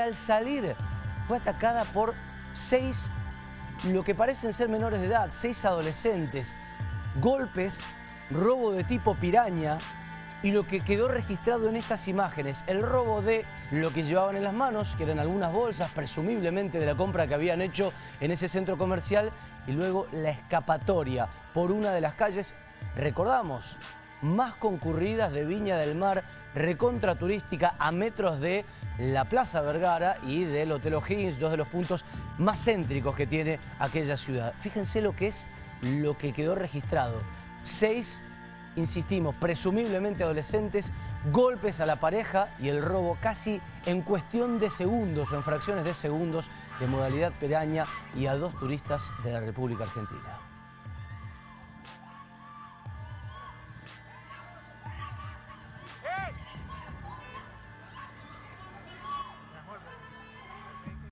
al salir fue atacada por seis, lo que parecen ser menores de edad, seis adolescentes, golpes, robo de tipo piraña y lo que quedó registrado en estas imágenes, el robo de lo que llevaban en las manos, que eran algunas bolsas, presumiblemente de la compra que habían hecho en ese centro comercial, y luego la escapatoria por una de las calles, recordamos, más concurridas de Viña del Mar, recontra turística a metros de la Plaza Vergara y del Hotel O'Higgins, dos de los puntos más céntricos que tiene aquella ciudad. Fíjense lo que es lo que quedó registrado. Seis, insistimos, presumiblemente adolescentes, golpes a la pareja y el robo casi en cuestión de segundos o en fracciones de segundos de modalidad peraña y a dos turistas de la República Argentina. Hey!